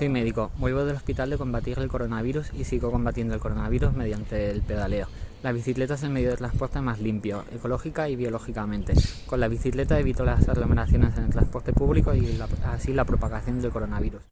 Soy médico, vuelvo del hospital de combatir el coronavirus y sigo combatiendo el coronavirus mediante el pedaleo. La bicicleta es el medio de transporte más limpio, ecológica y biológicamente. Con la bicicleta evito las aglomeraciones en el transporte público y así la propagación del coronavirus.